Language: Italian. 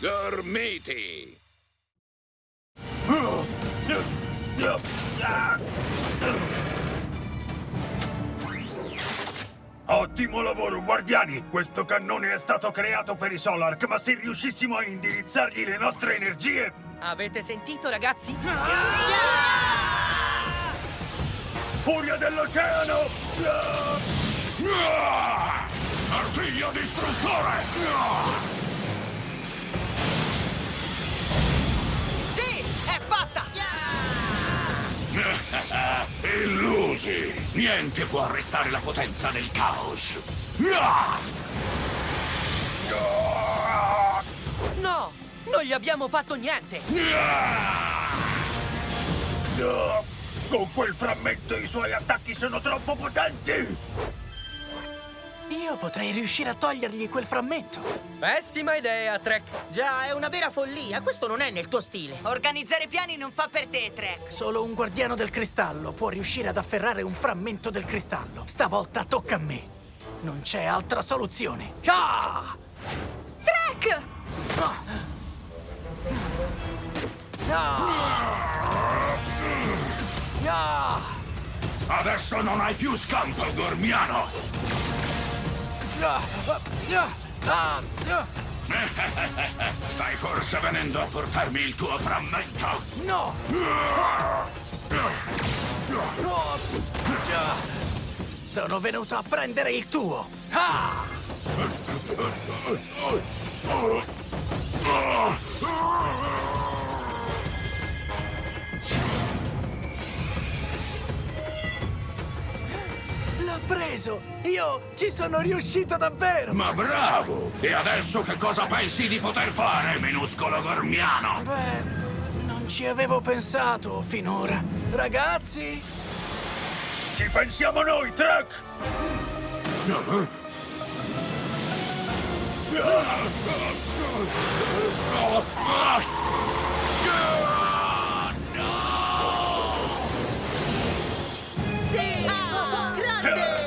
Gormiti! Ottimo lavoro, guardiani! Questo cannone è stato creato per i Solark, ma se riuscissimo a indirizzargli le nostre energie... Avete sentito, ragazzi? Furia dell'oceano! Artiglio distruttore! Illusi! Niente può arrestare la potenza del caos! No, non gli abbiamo fatto niente! Con quel frammento i suoi attacchi sono troppo potenti! Io potrei riuscire a togliergli quel frammento. Pessima idea, Trek! Già, è una vera follia. Questo non è nel tuo stile. Organizzare piani non fa per te, Trek. Solo un guardiano del cristallo può riuscire ad afferrare un frammento del cristallo. Stavolta tocca a me. Non c'è altra soluzione. Ah! Trek! Ah! Adesso non hai più scampo, Gormiano! Stai forse venendo a portarmi il tuo frammento? No! No! Sono venuto a prendere il tuo! Ah! l'ha preso! Io ci sono riuscito davvero! Ma bravo! E adesso che cosa pensi di poter fare, minuscolo gormiano? Beh, non ci avevo pensato finora. Ragazzi! Ci pensiamo noi, Trek! Ah! Eh? Hell.